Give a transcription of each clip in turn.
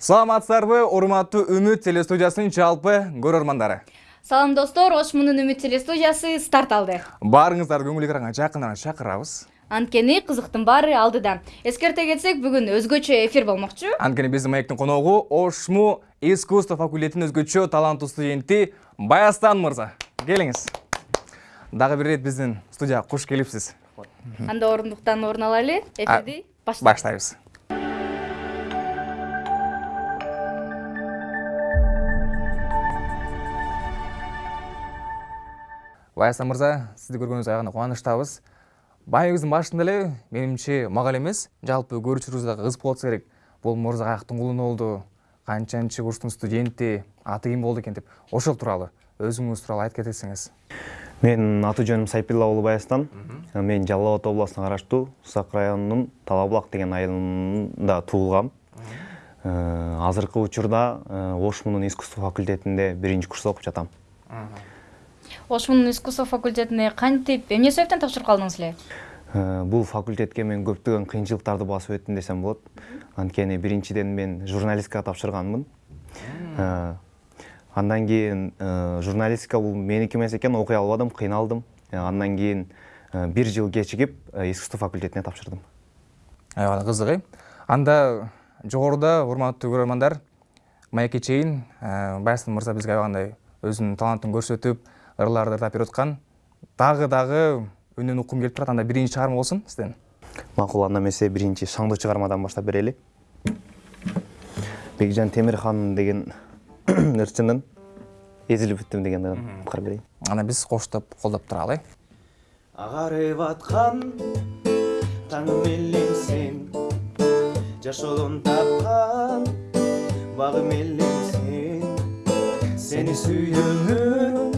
саламатсыздарбы урматтуу үмүт телестудиясынын жалпы көрөрмандары салам достор ош мунун үмүт телестудиясы старт алды. Баарыңыздарды көңүл экранга жакындан чакырабыз. Анткени кызыктын баары алдыда. Эскерте кетсек бүгүн өзгөчө эфир болмокчу. Анткени биздин маектин коногу ошму искусство факультетинин өзгөчө таланттуу студенти баястан мырза. Келиңиз. Дагы бир ирет биздин студияга куш келипсиз. Анда орундуктан орун алайлы эфирди баштайбыз баястан мырза сизди көргөнүбүзгө аябай кубанычтабыз. Маегибиздин башында эле менимче мага эле эмес жалпы көрүүчүлөрүбүзгө дагы кызык болсо керек. Бул мырза каяктын кулуну болду канчанчы курстун студенти аты ким болду экен деп. Ошол тууралуу өзүңүз тууралуу айтып кетсеңиз менин аты жөнүм сайпилла уулу баястан мен жалал абад областына караштуу сак районунун талаа булак деген айылында туулгам азыркы учурда ош мунун искусство факультетинде биринчи курста окуп жатам ош мунун искусство факультетине кантип эмне себептен тапшырып калдыңыз эле бул факультетке мен көптөгөн кыйынчылыктарды басып өттүм десем болот анткени биринчиден мен журналистикага тапшырганмын андан кийин журналистика бул меники эмес экен окуй албадым кыйналдым андан кийин бир жыл кечигип искусство факультетине тапшырдым аябай кызык э анда жогоруда урматтуу көрөрмандар маекке чейин баястан мырза бизге аябагандай өзүнүн талантын көрсөтүп ырларды ырдап берип аткан дагы дагы үнүн уккум келип турат анда биринчи чыгарма болсун сизден макул анда эмесе биринчи шаңдуу чыгармадан баштап берели бекжан темирхан деген ырчынын эзилип бүттүм деген кар берейин ана биз коштоп колдоп туралы э агарып аткан таң элең сен жашоодон тапкан багым элең сен сени сүйөмүн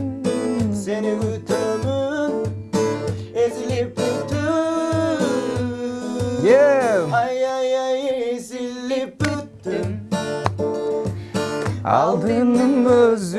Aldığım öz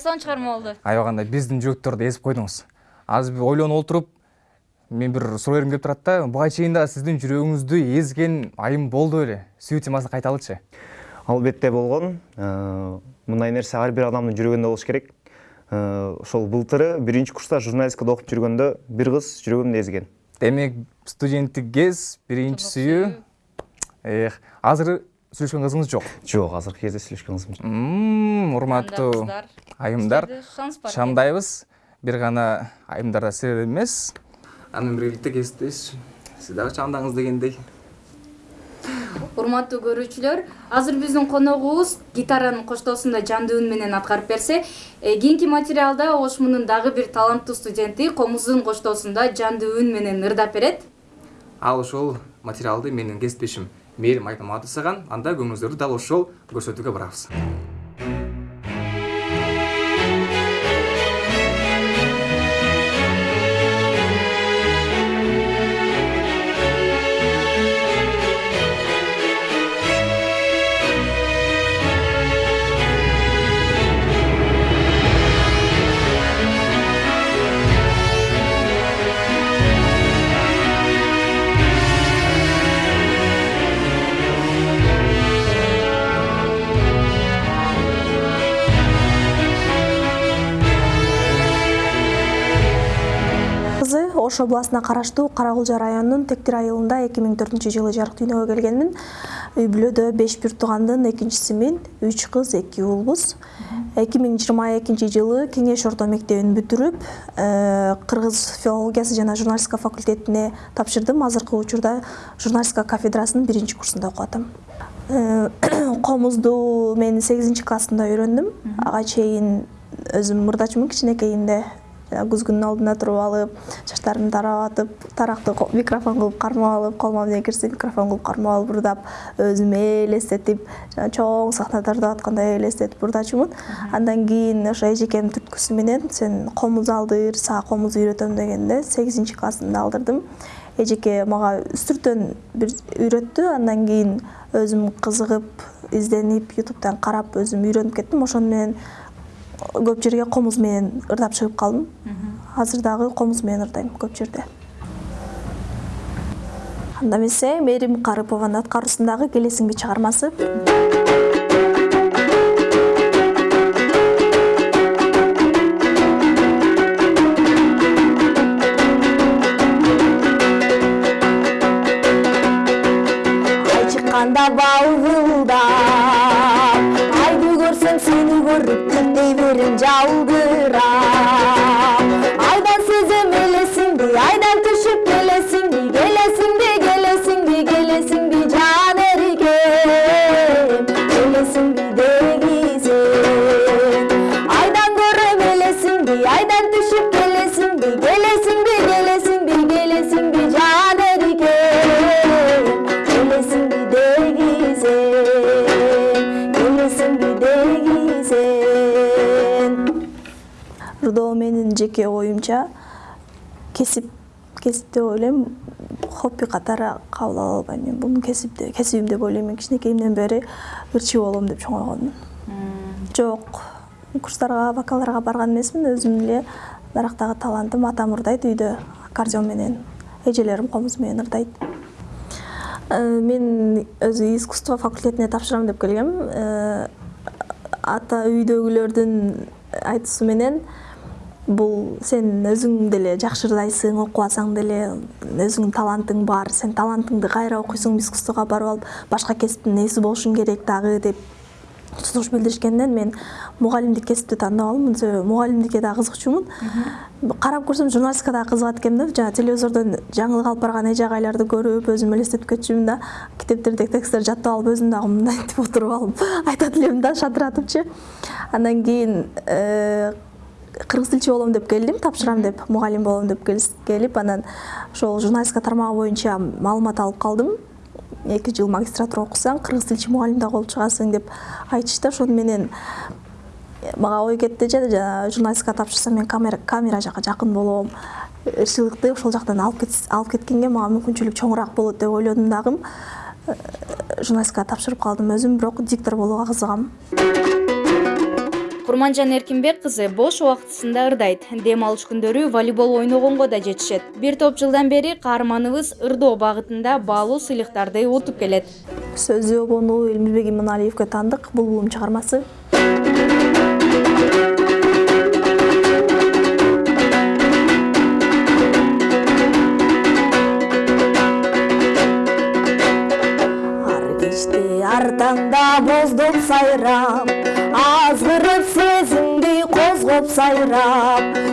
сонун чыгарма болду аябагандай биздин жүрөктөрдү эзип койдуңуз азыр бир ойлонуп отуруп мен бир суроо бергим келип турат да буга чейин дагы сиздин жүрөгүңүздү ezген айым болду беле сүйүү темасын кайталычы албетте болгон мындай нерсе ар бир адамдын жүрөгүндө болуш керек. Ошол былтыры биринчи курста журналистикада окуп жүргөндө бир кыз жүрөгүмдү ezген демек студенттик кез биринчи сүйүү эх азыр сүйлөшкөн кызыңыз жок? Жок азыркы кезде сүйлөшкөн кызым жок. Урматтуу айымдар. Шамдайбыз. Бир гана айымдарда силер эмес. Анын биргеликте кесиптеш сиз дагы чамдаңыз дегендей. Урматтуу көрүүчүлөр азыр биздин коногубуз гитаранын коштоосунда жандуу үн менен аткарып берсе э, кийинки материалда ош мунун дагы бир таланттуу студенти комуздун коштоосунда жандуу үн менен ырдап берет. Ал ошол материалды менин кесиптешим мээрим айтмаматов жасаган анда көңүлүңүздөрдү дал ошол көрсөтүүгө барабыз кызы ош областына караштуу кара кулжа районунун тектир айылында эки миң төртүнчү жылы жарык дүйнөгө келгенмин үй бүлөдө беш бир туугандын экинчисимин үч кыз эки уулбуз эки миң жыйырма экинчи жылы кеңеш орто мектебин бүтүрүп кыргыз филологиясы жана журналистика факультетине тапшырдым азыркы учурда журналистика кафедрасынын биринчи курсунда окуп атам комузду мен сегизинчи классымда үйрөндүм ага чейин өзүм мурдачымын кичинекейимде жанагы күзгүнүн алдында туруп алып чачтарымды таратып таракты ко- микрофон кылып кармап алып колума эмне кирсе микрофон кылып кармап алып ырдап өзүмө элестетип жана чоң сахнада ырдап аткандай элестетип ырдачумун андан кийин ошо эжекемдин түрткүсү менен сен комуз алдыр сага комуз үйрөтөм дегенде сегизинчи классымда алдырдым. Эжеке мага үстүртөн бир үйрөттү андан кийин өзүм кызыгып изденип ютубтан карап өзүм үйрөнүп кеттим. Ошону менен көп жерге комуз менен ырдап чыгып калдым. Азыр дагы комуз менен ырдайм көп жерде. Анда эмесе мээрим карыпованын аткаруусундагы келесиңби чыгармасы деп ойлойм хобби катары кабыл ала албайм. Мен буну деп кесибим деп ойлойм. Мен кичинекейимден бери ырчы болом деп чоңойгонмун жок курстарга вокалдарга барган эмесмин. Өзүм эле дарактагы талантым атам ырдайт үйдө. Аккордеон менен эжелерим комуз менен ырдайт. Э, мен өзү искусство факультетине тапшырам деп келгем. Э, ата үйдөгүлөрдүн айтуусу менен бул сен өзүң деле жакшы ырдайсың окубасаң деле өзүңдүн талантың бар сен талантыңды кайра окуйсуң искусствого барып алып башка кесиптин ээси болушуң керек дагы деп сунуш билдиришкенден мен мугалимдик кесипти тандап алдым. Себеби мугалимдикке дагы кызыкчумун карап көрсөм журналистикага дагы кызыгат экенмин да. Жана телевизордон жаңылык алып барган эже агайларды көрүп өзүм элестетип кетчүмүн да. Китептердеги тексттерди жаттап алып өзүм дагы мындантип отуруп алып айтат элем да шатыратыпчы андан кийин кыргыз тилчи болом деп келдим тапшырам деп мугалим болом деп келип анан ошол журналистика тармагы боюнча маалымат алып калдым. Эки жыл магистратура окусаң кыргыз тилчи мугалим дагы болуп чыгасың деп айтышты. Ошону менен мага ой кетти же жана журналистикага тапшырсам мен камера жака жакын болом ырчылыкты ошол жактан алып кеткенге мага мүмкүнчүлүк чоңураак болот деп ойлодум дагы. Э, журналистикага тапшырып калдым өзүм бирок диктор болууга кызыгам курманжан эркинбек кызы бош убактысында ырдайт. Дем алыш күндөрү волейбол ойногонго да жетишет. Бир топ жылдан бери каарманыбыз ырдоо багытында баалуу сыйлыктарды утуп келет. Сөзү обону элмирбек иманалиевге таандык булбулум чыгармасы. Ар кечте ар таңда боздоп сезимди of Sairab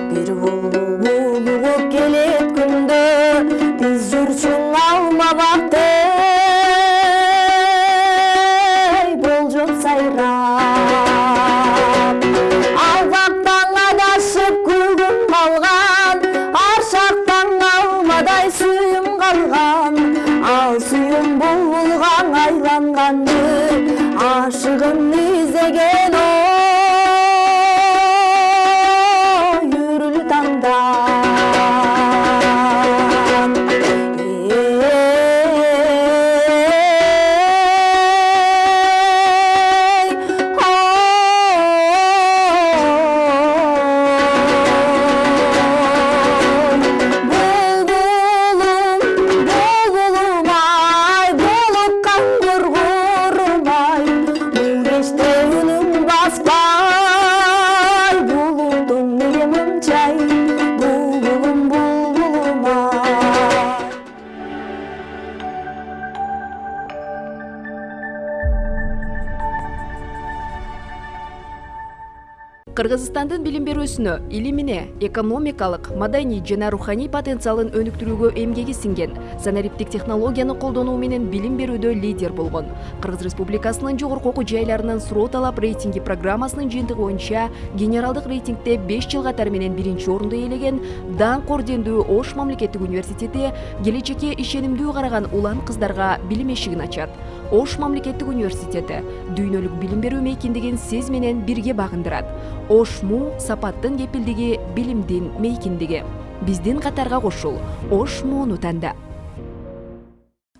кыргызстандын билим берүүсүнө илимине экономикалык маданий жана руханий потенциалын өнүктүрүүгө эмгеги сиңген. Санариптик технологияны колдонуу менен билим берүүдө лидер болгон. Кыргыз республикасынын жогорку окуу жайларынын суроо талап рейтинги программасынын жыйынтыгы боюнча генералдык рейтингде беш жыл катары менен биринчи орунду ээлеген даңк ордендүү ош мамлекеттик университети келечекке ишенимдүү караган улан кыздарга билим эшигин ачат ош мамлекеттик университети дүйнөлүк билим берүү мейкиндигин сиз менен бирге багындырат. Ош му сапаттын кепилдиги билимдин мейкиндиги. Биздин катарга кошул. Ош мууну танда.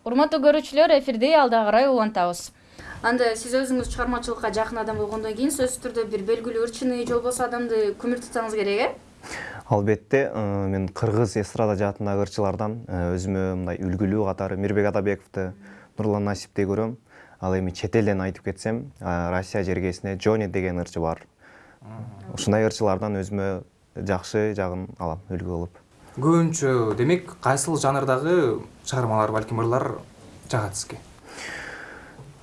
Урматтуу көрүүчүлөр эфирди алда карай улантабыз. Анда сиз өзүңүз чыгармачылыкка жакын адам болгондон кийин сөзсүз түрдө бир белгилүү ырчыны же болбосо адамды көмүр тутсаңыз керек э? Албетте э, мен кыргыз эстрада жаатындагы ырчылардан э, өзүмө мындай үлгүлүү катары мирбек атабековду нурлан насипти көрөм. Ал эми чет элден айтып кетсем россия жергесинде джони деген ырчы бар. Ушундай ырчылардан өзүмө жакшы жагын алам үлгү кылып көбүнчө демек кайсыл жанрдагы чыгармалар балким ырлар жагат сизге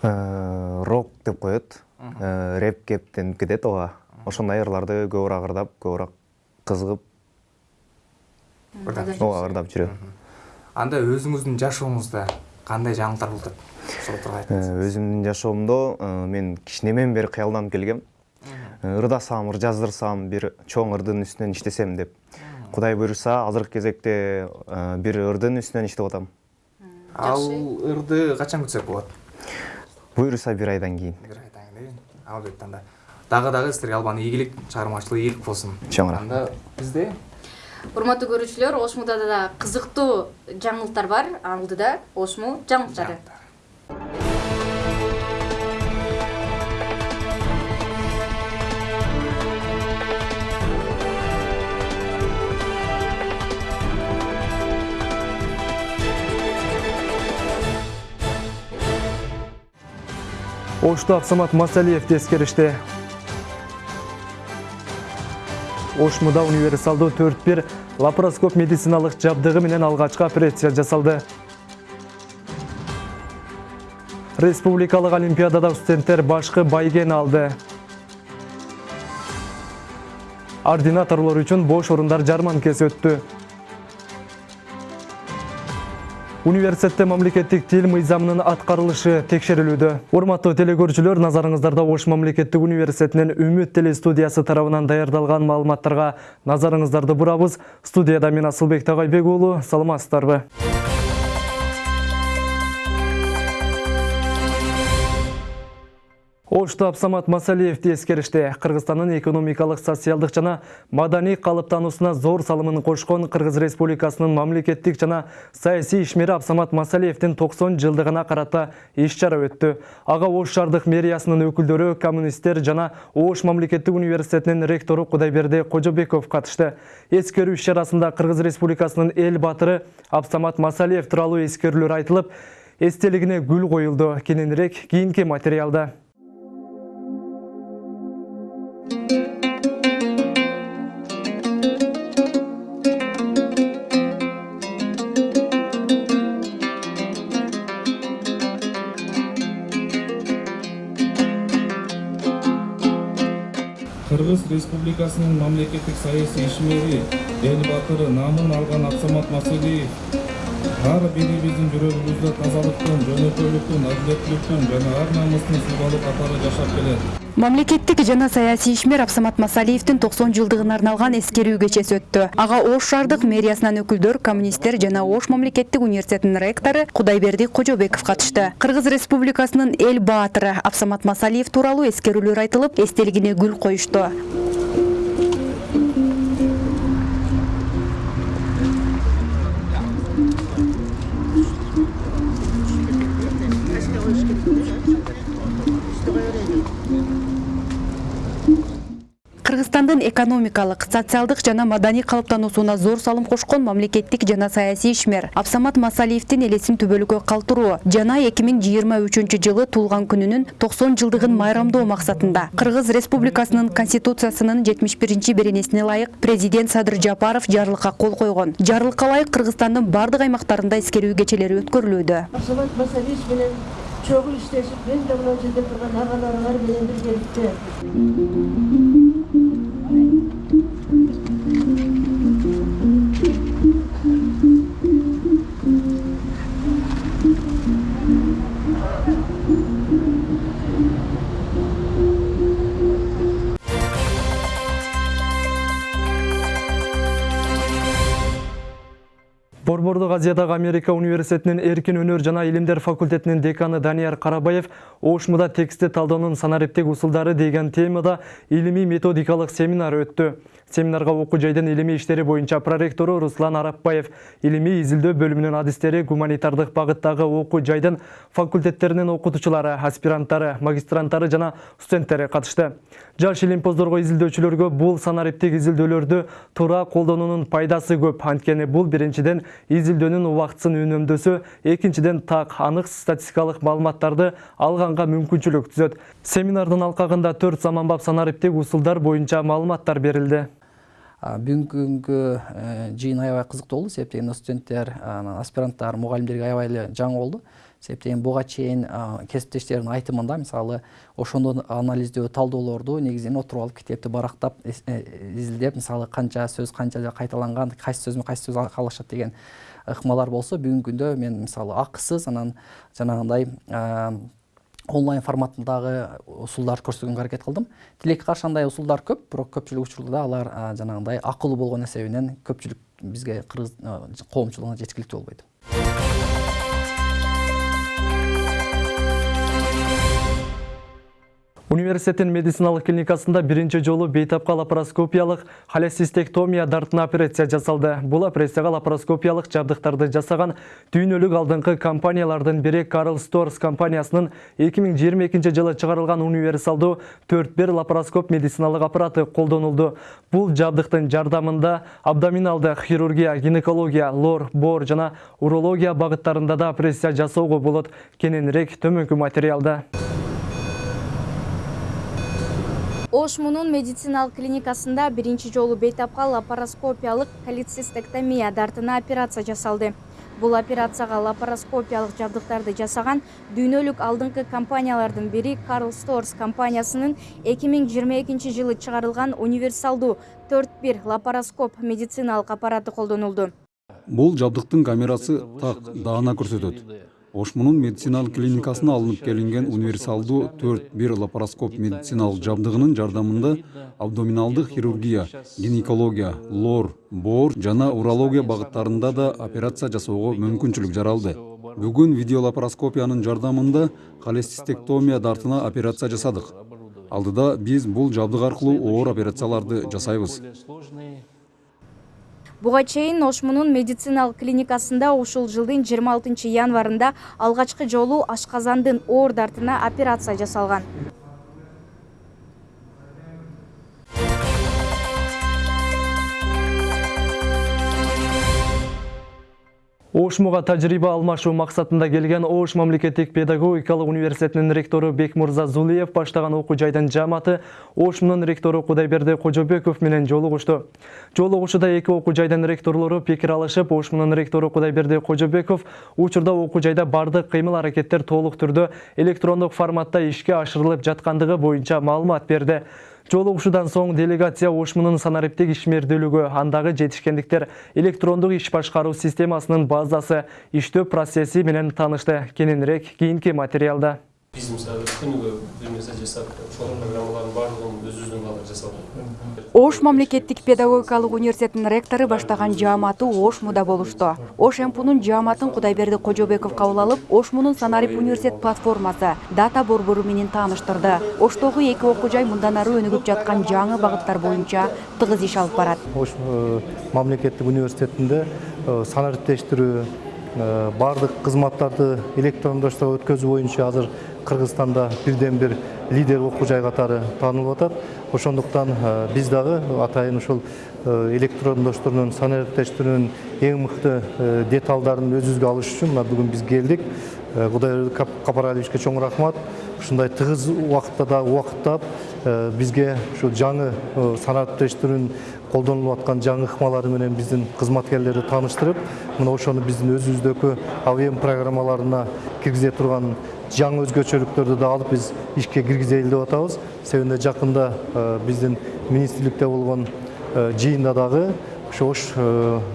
Э, рок деп коет. Э, рэп кептенип кетет ооба ошондой ырларды көбүрөөк ырдап көбүрөөк кызыгып ооба ырдап жүрөм анда өзүңүздүн жашооңузда кандай жаңылыктар болуп атат ошол тургай Э, айтыңыз өзүмдүн жашоомдо э, мен кичинемен бери кыялданып келгем. Э, ырдасам ыр жаздырсам бир чоң ырдын үстүнөн иштесем деп. Кудай буюрса азыркы кезекте бир ырдын үстүнөн иштеп атам ал ырды качан күтсөк болот буюрса бир айдан кийин бир айдан кийин албетте анда дагы дагы силерге албан ийгилик чыгармачылык ийгилик болсун Чоң рахмат. анда бизде урматтуу көрүүчүлөр ошмуда да кызыктуу жаңылыктар бар. Алдыда ошму жаңылыктары ошто абсамат масалиевди эскеришти ошмуда универсалдуу төрт бир лапароскоп медициналык жабдыгы менен алгачкы операция жасалды. Республикалык олимпиадада студенттер башкы байгени алды. Ординаторлор үчүн бош орундар жарманкеси өттү университетте мамлекеттик тил мыйзамынын аткарылышы текшерилүүдө урматтуу телекөрүүчүлөр назарыңыздарда ош мамлекеттик университетинин үмүт телестудиясы тарабынан даярдалган маалыматтарга назарыңыздарды бурабыз студияда мен асылбек тагайбек уулу саламатсыздарбы? Ошто абсамат масалиевди эскеришти кыргызстандын экономикалык социалдык жана маданий калыптануусуна зор салымын кошкон кыргыз республикасынын мамлекеттик жана саясий ишмери абсамат масалиевдин токсон жылдыгына карата иш чара өттү ага ош шаардык мэриясынын өкүлдөрү коммунисттер жана ош мамлекеттик университетинин ректору кудайберди кожобеков катышты эскерүү иш чарасында кыргыз республикасынын эл баатыры абсамат масалиев тууралуу эскерүүлөр айтылып эстелигине гүл коюлду кененирээк кийинки материалда. Кыргыз республикасынын мамлекеттик саясий ишмери эл баатыры наамын алган абсамат масалиев ар бирибиздин жүрөгүбүздө тазалыктын жөнөкөйлүктүн адилеттүүлүктүн жана ар намыстын символу катары жашап келет мамлекеттик жана саясий ишмер абсамат масалиевдин токсон жылдыгына арналган эскерүү кечеси өттү. Ага ош шаардык мэриясынан өкүлдөр коммунисттер жана ош мамлекеттик университетинин ректору кудайберди кожобеков катышты. Кыргыз республикасынын эл баатыры абсамат масалиев тууралуу эскерүүлөр айтылып эстелигине гүл коюшту кыргызстандын экономикалык социалдык жана маданий калыптануусуна зор салым кошкон мамлекеттик жана саясий ишмер абсамат масалиевдин элесин түбөлүккө калтыруу жана эки миң жыйырма үчүнчү жылы туулган күнүнүн токсон жылдыгын майрамдоо максатында кыргыз республикасынын конституциясынын жетимиш биринчи беренесине ылайык президент садыр жапаров жарлыкка кол койгон. Жарлыкка ылайык кыргызстандын бардык аймактарында эскерүү кечелери өткөрүлүүдө. Абсамат масалиевич менен чогуу иштешип мен да мына жерде турган агаларыңар менен биргеликте Ордук Азиядагы Америка университетинин эркин өнөр жана илимдер факультетинин деканы Данияр Карабаев Ошмуда текстти талдаунун санариптик усулдары деген темада илимий методикалык семинар өттү. Семинарга окуу жайдын илимий иштери боюнча проректору Руслан Арапбаев, илимий изилдөө бөлүмүнүн адистери, гуманитардык багыттагы окуу жайдын факультеттеринин окутуучулары, аспиранттары, магистранттары жана студенттери катышты. Жаш илимпоздорго изилдөөчүлөргө бул санариптик изилдөөлөрдү туура колдонуунун пайдасы көп. Анткени бул биринчиден изилдөөнүн убактысын үнөмдөсө, экинчиден так анык статистикалык маалыматтарды алганга мүмкүнчүлүк түзөт. Семинардын алкагында төрт заманбап санариптик усулдар боюнча маалыматтар берилди. Бүгүнкү күнгө жыйын аябай кызыктуу болду себептен студенттер анан аспиранттар мугалимдерге аябай эле жаңы болду себептен буга чейин кесиптештердин айтымында мисалы ошондо анализдөө талдоолорду негизинен отуруп алып китепти барактап изилдеп мисалы канча сөз канча кайталанган кайсы сөзмө кайсы сөз калышат деген ыкмалар болсо бүгүнкү күндө мен мисалы акысыз анан жанагындай онлайн форматындагы усулдарды көрсөткөнгө аракет кылдым тилекке каршы андай усулдар көп бирок көпчүлүк учурда алар жанагындай акылуу болгон эсебинен көпчүлүк бизге кыргыз коомчулугуна жеткиликтүү болбойт Университеттин медициналык клиникасында биринчи жолу бейтапка лапароскопиялык холецистектомия дартына операция жасалды. Бул операцияга лапароскопиялык жабдыктарды жасаган дүйнөлүк алдыңкы компаниялардын бири Карл Сторс компаниясынын 2022 жылы чыгарылган универсалдуу 4-1 лапароскоп медициналык аппараты колдонулду. Бул жабдыктын жардамында абдоминалдык хирургия, гинекология, лор, бор жана урология багыттарында да операция жасоого болот. Кененирээк төмөнкү материалда. Ошмунун медициналык клиникасында биринчи жолу бейтапка лапароскопиялык холецистектомия дартына операция жасалды. Бул операцияга лапароскопиялык жабдыктарды жасаган дүйнөлүк алдыңкы компаниялардын бири карл сторс компаниясынын эки миң жыйырма экинчи жылы чыгарылган универсалдуу төрт бир лапароскоп медициналык аппараты колдонулду. Бул жабдыктын камерасы так даана көрсөтөт ошмунун медициналык клиникасына алынып келинген универсалдуу төрт бир лапароскоп медициналык жабдыгынын жардамында абдоминалдык хирургия гинекология лор боор жана урология багыттарында да операция жасоого мүмкүнчүлүк жаралды. Бүгүн видеолапароскопиянын жардамында холецистектомия дартына операция жасадык алдыда биз бул жабдык аркылуу оор операцияларды жасайбыз буга чейин ошмунун медициналык клиникасында ушул жылдын жыйырма алтынчы январында алгачкы жолу ашказандын оор дартына операция жасалган Ошмуга тажрыйба алмашуу максатында келген Ош мамлекеттик педагогикалык университетинин ректору Бекмурза Зулиев баштаган окуу жайдын жааматы Ошмунун ректору Кудайберди Кожобеков менен жолугушту. Жолугушууда эки окуу жайдын ректорлору пикир алышып, Ошмунун ректору Кудайберди Кожобеков учурда окуу жайда бардык кыймыл аракеттер толук түрдө электрондук форматта ишке ашырылып жаткандыгы боюнча маалымат берди. Жолугушуудан соң делегация ошмунун санариптик ишмердүүлүгү, андагы жетишкендиктер, электрондук иш башкаруу системасынын базасы, иштөө процесси менен таанышты. Кененирээк кийинки материалда биз мисалы күнүгө бир нерсе жасап ошол программалардын баардыгын өзүбүздөн алып жасап ош мамлекеттик педагогикалык университетинин ректору баштаган жааматы ошмуда болушту. Ош мпунун жааматын кудайберди кожобеков кабыл алып ошмунун санарип университет платформасы дата борбору менен тааныштырды. Оштогу эки окуу жай мындан ары өнүгүп жаткан жаңы багыттар боюнча тыгыз иш алып барат. Ош мамлекеттик университетинде санариптештирүү баардык кызматтарды электрондоштурууга өткөзүү боюнча азыр кыргызстанда бирден бир лидер окуу жай катары таанылып атат ошондуктан биз дагы атайын ушул электрондоштуруунун санариптештирүүнүн эң мыкты деталдарын өзүбүзгө алыш үчүн мына бүгүн биз келдик. Кудайберди капаралиевичке чоң рахмат. Ушундай тыгыз убакытта дагы убакыттап бизге ушу жаңы санариптештирүүнүн колдонулуп аткан жаңы ыкмалары менен биздин кызматкерлерди тааныштырып мына ошону биздин өзүбүздөгү абм программаларына киргизе турган жаңы өзгөчөлүктөрдү да алып биз ишке киргизели деп атабыз себебинде жакында биздин министрликте болгон жыйында дагы ушу ош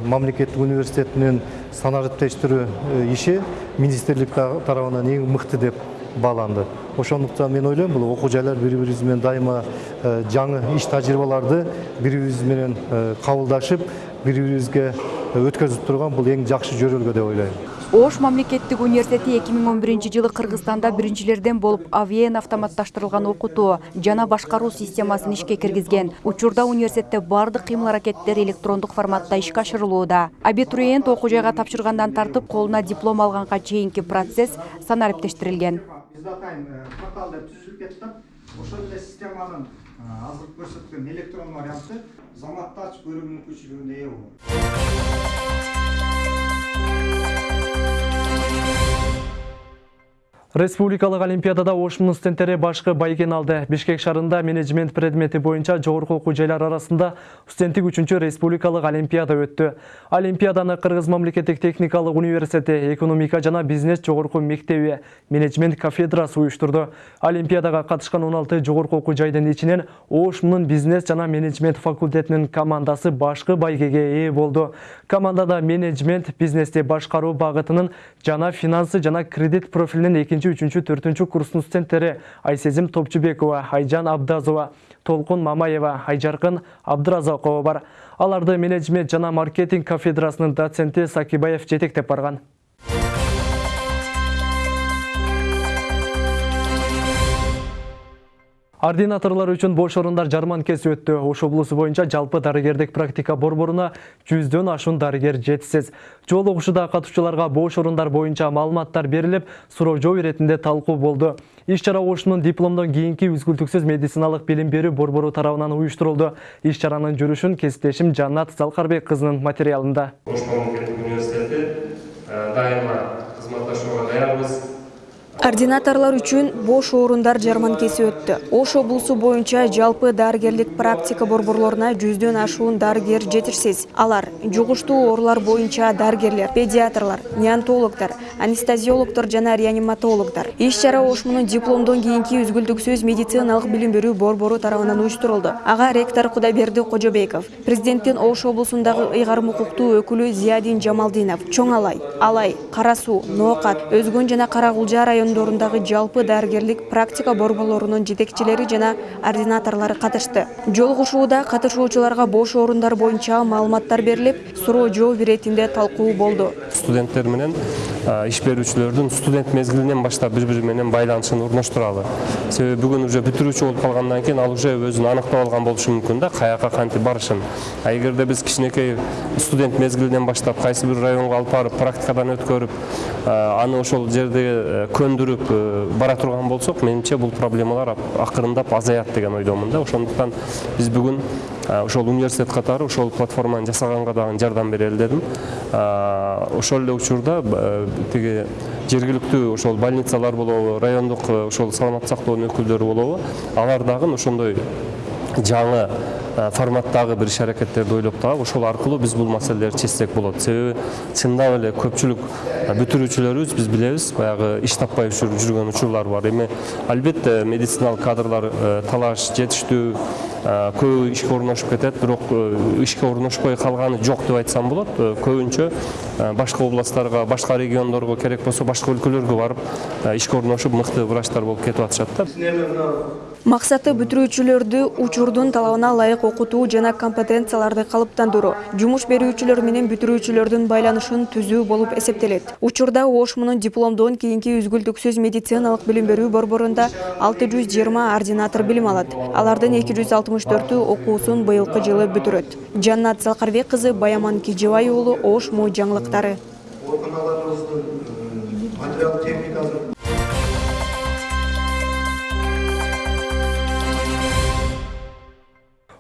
мамлекеттик университетинин санариптештирүү иши министрлик тарабынан эң мыкты деп бааланды ошондуктан мен ойлойм бул окуу жайлар бири бирибиз менен дайыма жаңы иш тажрыйбаларды бири бирибиз менен кабылдашып бири бирибизге өткөзүп турган бул эң жакшы жөрөлгө деп ойлойм ош мамлекеттик университети 2011 жылы кыргызстанда биринчилерден болуп авиен автоматташтырылган окутуу жана башкаруу системасын ишке киргизген учурда университетте баардык кыймыл аракеттер электрондук форматта ишке ашырылууда абитуриент окуу жайга тапшыргандан тартып колуна диплом алганга чейинки процесс санариптештирилген бизде атайын портал деп түзүлүп кетти да ошол эле системанын азыркы көрсөткөн электрон варианты заматтач көрүү мүмкүнчүлүгүнө ээ болот. Республикалық Олимпиадада Ошмун студенттері башқы байген алды. Бишкек шарында менеджмент предметі бойынша жоғырқы оқу жайлар арасында студенттік үшінші Республикалық Олимпиада өтті. Олимпиаданы Қырғыз мамлекеттік техникалық университеті, экономика жана бизнес жоғырқы мектебі, менеджмент кафедрасы ұйыштырды. Олимпиадаға қатышқан 16 жоғырқы оқу жайдың içінен Ошмунун бизнес жана менеджмент факультетінің командасы башқы байгеге ээ болды. Командада менеджмент, бизнесте башқару бағытының жана финансы жана кредит профилінен екінші үчүнчү төртүнчү курстун студенттери айсезим топчубекова айжан абдазова толкун мамаева айжаркын абдыразакова бар аларды менеджмент жана маркетинг кафедрасынын доценти сакибаев жетектеп барган Ординаторлар үчүн бош орундар жарманкеси өттү. Ош облусу боюнча жалпы дарыгердик практика борборуна жүздөн ашуун дарыгер жетишсиз. Жол угушуда катышуучуларга бош орундар боюнча маалыматтар берилип, суроо жоо иретинде талкуу болду. Иш чара Ошунун дипломдон кийинки үзгүлтүксүз медициналык билим берүү борбору тарабынан уюштурулду. Иш чаранын жүрүшүн кесиптешим Жаннат Залкарбек кызынын материалында. Ош университети дайыма кызматташууга даярбыз. Координаторлар үчүн бош орундар жарманкеси өттү. Ош облусу боюнча жалпы дарыгерлик практика борборлоруна жүздөн ашуун дарыгер жетишсиз. Алар жугуштуу оорулар боюнча дарыгерлер, педиатрлар, неонтологдор, анестезиологдор жана реаниматологдор. Иш чара Ошмунун дипломдон кийинки үзгүлтүксүз медициналык билим берүү борбору тарабынан уюштурулду. Ага ректор Кудайберди Кожобеков, президенттин Ош облусундагы ыйгарым укуктуу өкүлү Зиядин Жамалдинов, Чоң Алай, Алай, Кара Суу, Ноокат, Өзгөн жана Карагулжа райондорундагы жалпы дарыгерлик практика борборлорунун жетекчилери жана ординаторлору катышты. Жолугушууда катышуучуларга бош орундар боюнча маалыматтар берилип, суроо жоо иретинде талкуу болду. Студенттер менен иш берүүчүлөрдүн студент мезгилинен баштап бири бири менен байланышын орноштуралы. Себеби бүгүн уже бүтүрүүчү болуп калгандан кийин ал уже өзүн аныктап алган болушу мүмкүн да, каяка кантип барышын. А эгерде биз студент мезгилинен баштап кайсы бир районго алып барып, практикадан өткөрүп, аны ошол жерде көндүрүп бара турган болсок, менимче бул проблемалар акырындап азаят деген ойдомун да. Ошондуктан биз бүгүн ошол университет катары ошол платформаны жасаганга дагы жардам берели дедим. Ошол эле учурда тиги жергиликтүү ошол больницалар болобу, райондук ошол саламаттык сактоонун өкүлдөрү болобу, алар дагы ошондой жаңы форматтагы бир иш аракеттерди ойлоп таап ошол аркылуу биз бул маселелерди чечсек болот себеби чындап эле көпчүлүк бүтүрүүчүлөрүбүз биз билебиз. Баягы иш таппай жүргөн учурлар бар. Эми албетте медициналык кадрлар талаш жетиштүү көбү ишке орношуп кетет. Бирок ишке орношпой калганы жок деп айтсам болот. Көбүнчө башка областтарга башка региондорго керек болсо башка өлкөлөргө барып ишке орношуп мыкты врачтар болуп кетип атышат да. Максаты бүтүрүүчүлөрдү учурдун талабына ылайык окутуу жана компетенцияларды калыптандыруу, жумуш берүүчүлөр менен бүтүрүүчүлөрдүн байланышын түзүү болуп эсептелет. Учурда Ошмунун дипломдон кийинки үзгүлтүксүз медициналык билим берүү борборунда 620 ординатор билим алат. Алардын 264-ü окуусун быйылкы жылы бүтүрөт. Жаннат Салкарбек кызы Баяман Кижибай уулу Ошму жаңылыктары.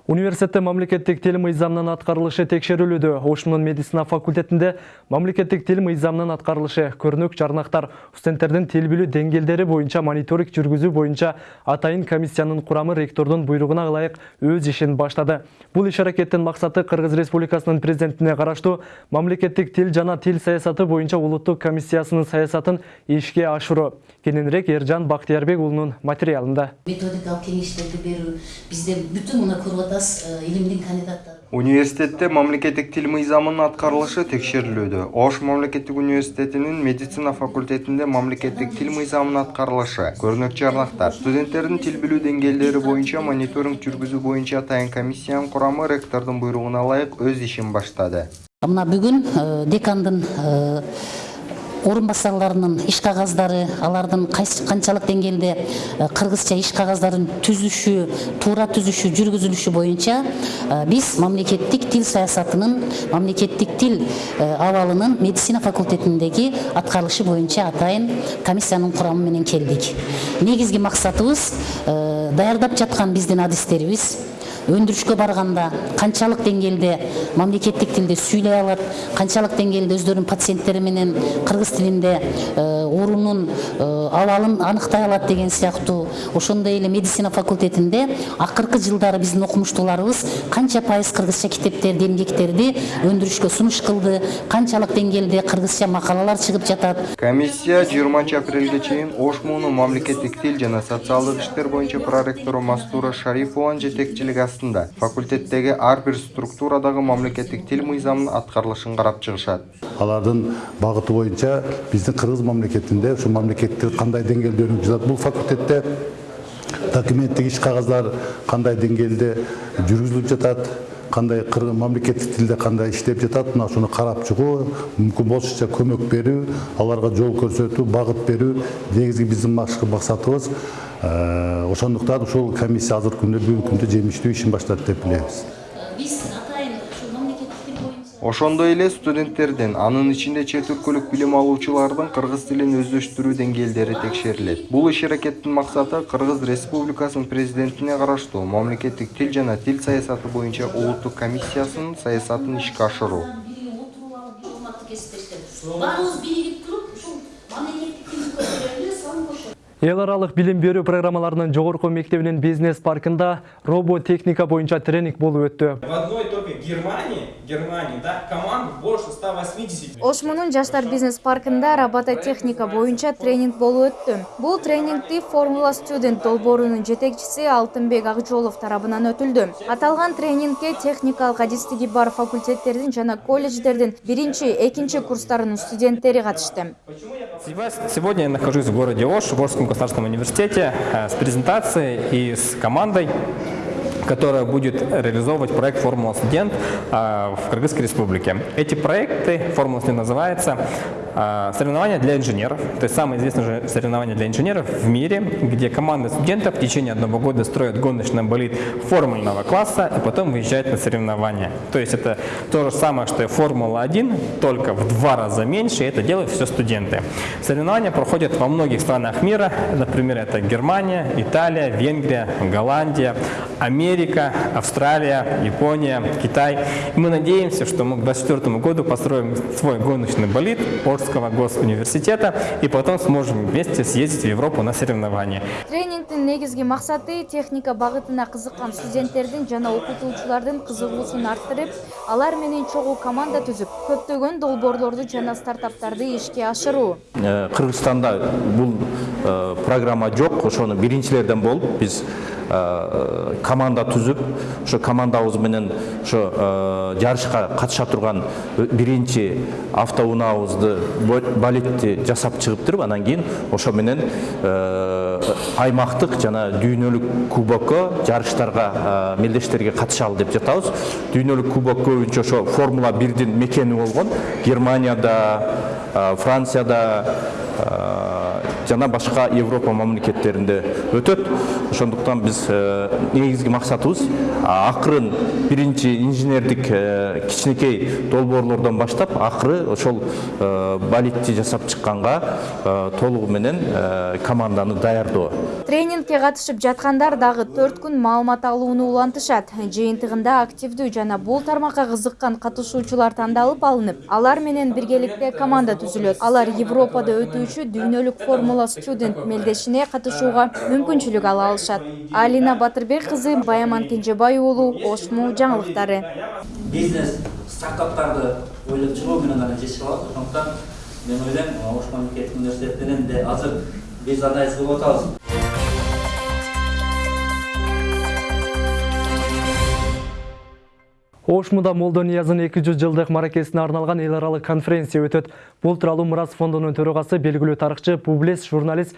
Университетте мамлекеттик тил мыйзамынын аткарылышы текшерилүүдө. Ошмунун медицина факультетинде мамлекеттик тил мыйзамынын аткарылышы көрнөк жарнактар студенттердин тил билүү деңгээлдери боюнча мониторинг жүргүзүү боюнча атайын комиссиянын курамы ректордун буйругуна ылайык өз ишин баштады. Бул иш аракеттин максаты Кыргыз Республикасынын президентине караштуу мамлекеттик тил жана тил саясаты боюнча улуттук комиссиясынын саясатын ишке ашыруу. Кененирээк Эржан Бактиярбек уулунун материалында. Методикалык кеңештерди берүү бизде бүтүн мына көрүп атасыз илимдин кандидаттары Университетте мамлекеттик тил мыйзамынын аткарылышы текшерилүүдө. Ош мамлекеттик университетинин медицина факультетинде мамлекеттик тил мыйзамынын аткарылышы көрнөк жарнактар студенттердин тил билүү деңгээлдери боюнча мониторинг жүргүзүү боюнча атайын комиссиянын курамы ректордун буйругуна ылайык өз ишин баштады. мына бүгүн декандын орун басарларынын иш кагаздары алардын канчалык деңгээлде кыргызча иш кагаздарын түзүшү туура түзүшү жүргүзүлүшү боюнча биз мамлекеттик тил саясатынын мамлекеттик тил абалынын медицина факультетиндеги аткарылышы боюнча атайын комиссиянын курамы менен келдик негизги максатыбыз даярдап жаткан биздин адистерибиз өндүрүшкө барганда канчалык деңгээлде мамлекеттик тилде сүйлөй алат канчалык деңгээлде өздөрүнүн пациенттери менен кыргыз тилинде орунун абалын аныктай алат деген сыяктуу ошондой эле медицина факультетинде акыркы жылдары биздин окумуштууларыбыз канча пайыз кыргызча китептерди эмгектерди өндүрүшкө сунуш кылды. Канчалык деңгээлде кыргызча макалалар чыгып жатат. Комиссия жыйырманчы апрелге чейин ош муунун мамлекеттик тил жана социалдык иштер боюнча проректору мастура шарипованын жетекчилиги астында факультеттеги ар бир структурадагы мамлекеттик тил мыйзамынын аткарылышын карап чыгышат алардын багыты боюнча биздин кыргыз мамлекетинде ушу мамлекеттик кандай деңгээлде өнүгүп жатат бул факультетте документтик иш кагаздар кандай деңгээлде жүргүзүлүп жатат кандай мамлекеттик тилде кандай иштеп жатат мына ушуну карап чыгуу мүмкүн болушунча көмөк берүү аларга жол көрсөтүү багыт берүү негизги биздин максатыбыз ошондуктан ушул комиссия азыркы күндө бүгүнкү күндө жемиштүү ишин баштады деп билебиз. Ошондой эле студенттердин анын ичинде чет өлкөлүк билим алуучулардын кыргыз тилин өздөштүрүү деңгээлдери текшерилет. Бул иш аракеттин максаты кыргыз республикасынын президентине караштуу мамлекеттик тил жана тил саясаты боюнча улуттук комиссиясынын саясатын ишке ашыруу. Баарыбыз биригип туруп ушул мамлекеттик тилди көтөрөлү эл аралык билим берүү программаларынын жогорку мектебинин бизнес паркында роботехника боюнча тренинг болуп өттү В одной только Германии, Германии, да, команд больше 180. ошмунун жаштар бизнес паркында робототехника боюнча тренинг болуп өттү бул тренингди формула студент долбоорунун жетекчиси алтынбек акжолов тарабынан өтүлдү. Аталган тренингке техникалык адистиги бар факультеттердин жана колледждердин биринчи экинчи курстарынын студенттери катышты. Сегодня я нахожусь в городе Ош, в Орском государственном университете, э, с презентацией и с командой которая будет реализовывать проект «Формула студент» э, в Кыргызской республике. Эти проекты, «Формула студент» называется, соревнования для инженеров, то есть самое известное соревнование для инженеров в мире, где команда студентов в течение одного года строят гоночный болид формульного класса и потом выезжают на соревнования. То есть это то же самое, что и «Формула-1», только в два раза меньше, и это делают все студенты. Соревнования проходят во многих странах мира, например, это Германия, Италия, Венгрия, Голландия, Америка, Австралия, Япония, Китай. И мы надеемся, что мы к 2024 году построим свой гоночный болид Орского госуниверситета и потом сможем вместе съездить в Европу на соревнования. тренингдин негизги максаты техника багытына кызыккан студенттердин жана окутуучулардын кызыгуусун арттырып алар менен чогуу команда түзүп көптөгөн долбоорлорду жана стартаптарды ишке ашыруу кыргызстанда бул программа жок ошону биринчилерден болуп биз команда түзүп ошо командабыз менен ошо жарышка катыша турган биринчи автоунаабызды болидти жасап чыгыптыр анан кийин ошо менен аймактык жана дүйнөлүк кубокко жарыштарга мелдештерге катышалы деп жатабыз. Дүйнөлүк кубок көбүнчө ошо формула бирдин мекени болгон германияда францияда жана башка европа мамлекеттеринде өтөт. Ошондуктан биз негизги максатыбыз акырын биринчи инженердик кичинекей долбоорлордон баштап акыры ошол болидти жасап чыкканга толугу менен команданы даярдоо. Тренингке катышып жаткандар дагы төрт күн маалымат алууну улантышат. Жыйынтыгында активдүү жана бул тармакка кызыккан катышуучулар тандалып алынып алар менен биргеликте команда түзүлөт. Алар европада өтүүчү дүйнөлүк формула студент мелдешине катышууга мүмкүнчүлүк ала алышат. Алина батырбек кызы баяман кенжебай уулу ошму жаңылыктары. Бизнес стартаптарды ойлоп чыгуу менен гана жетише алат ошондуктан мен ойлойм ош мамлекеттик университетинен де азыр биз анализ кылып атабыз ошмуда молдониязын эки жүз жылдык мааракесине арналган эл аралык конференция өтөт. Бул тууралуу мурас фондунун төрагасы белгилүү тарыхчы публицист журналист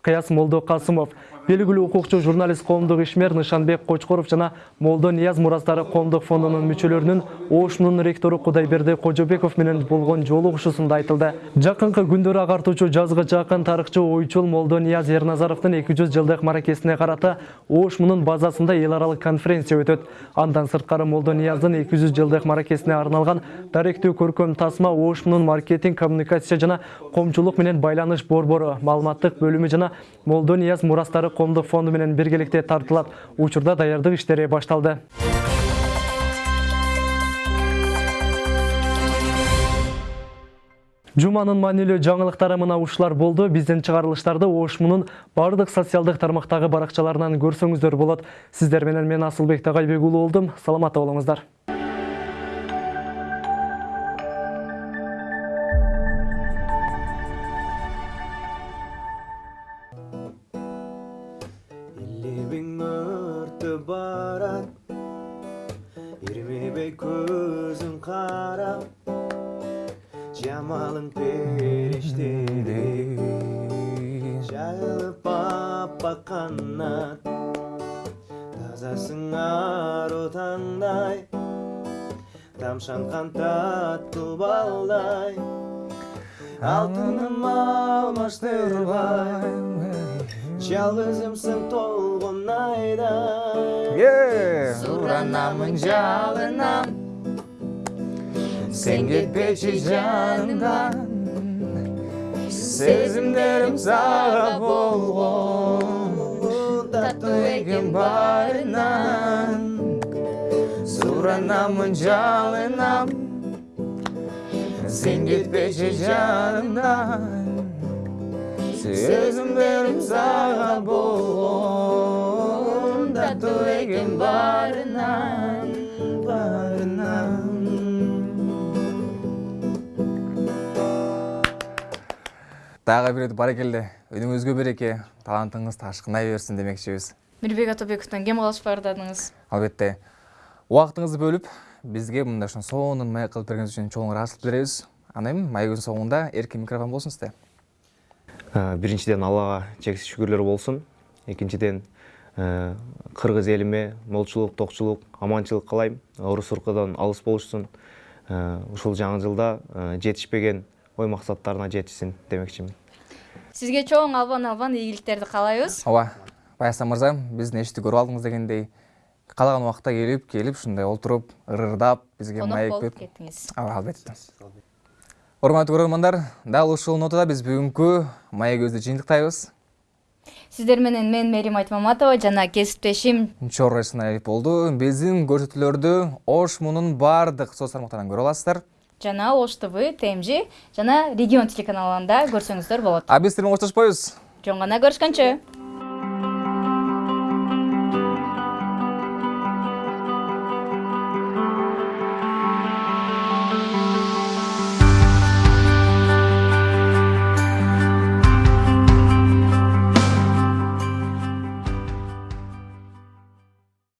кыяз молдокасымов белгилүү укукчу журналист коомдук ишмер нышанбек кочкоров жана молдо нияз мурастары коомдук фондунун мүчөлөрүнүн ошмунун ректору кудайберди кожобеков менен болгон жолугушуусунда айтылды. Жакынкы күндөрү агартуучу жазгычы акын тарыхчы ойчул молдо нияз эрназаровдун эки жүз жылдык маракесине карата ошмунун базасында эл аралык конференция өтөт андан сырткары молдо нияздын эки жүз жылдык маракесине арналган даректүү көркөм тасма ошмунун маркетинг коммуникация жана коомчулук менен байланыш борбору маалыматтык бөлүмү жана молдо нияз мурастары коомдук фонду менен биргеликте тартылат учурда даярдык иштери башталды Жуманын маанилүү жаңылыктары мына ушулар болду. Биздин чыгарылыштарды Ошмунун бардык социалдык тармактагы баракчаларынан көрсөңүздөр болот. Сиздер менен мен Асылбек Тагайбек уулу болдум. Саламатта болуңуздар. алмаштырбай Жалғызымсың толғын айдай Суранамын жалынам Сен кетпеші жанымдан Сезімдерім саға болған Тату екен барынан Суранамын жалынам Сен кетпеші жанымдан Сезімдерім саға болған Тату екен барынан Барынан Тағы бір рет барекелді. Өніңізге береке, талантыңыз ташқынай берсін демекшіміз. мирбек атобековдон кем калыш баардадыңыз Албетте. Уақытыңызды бөліп, бізге мында шын соңын май қылып бергеніңіз үшін чоң рахмат білдіребіз. Анайым, майгүн соңында еркін микрофон болсын сізде. Ә, биринчиден аллага чексиз шүгүрлөр болсун. Экинчиден ә, кыргыз элиме молчулук токчулук аманчылык каалайм урус уркудан алыс болушсун. Ә, ушул жаңы жылда жетишпеген ой максаттарына жетишсин демекчимин. Сизге чоң албан албан ийгиликтерди каалайбыз. Ооба, Баясан мырза, биздин эшикти көрүп алдыңыз дегендей, каалаган убакта келип, келип ушундай отуруп, ырырдап, бизге конок маек болуп берип. кеттиңиз. Ооба, албетте. Урматтуу көрөрмандар, дал ушул нотада биз бүгүнкү маегибизди жыйынтыктайбыз. сиздер менен мен мерим айтмаматова жана кесиптешим Чорро Иснаев болду. Биздин көрсөтүүлөрдү Ош мунун бардык соц тармактарынан көрө аласыздар. жана ош тв тмж жана регион телеканалында көрсөңүздөр болот А биз сиздер менен коштошпойбуз. жөн гана көрүшкөнчө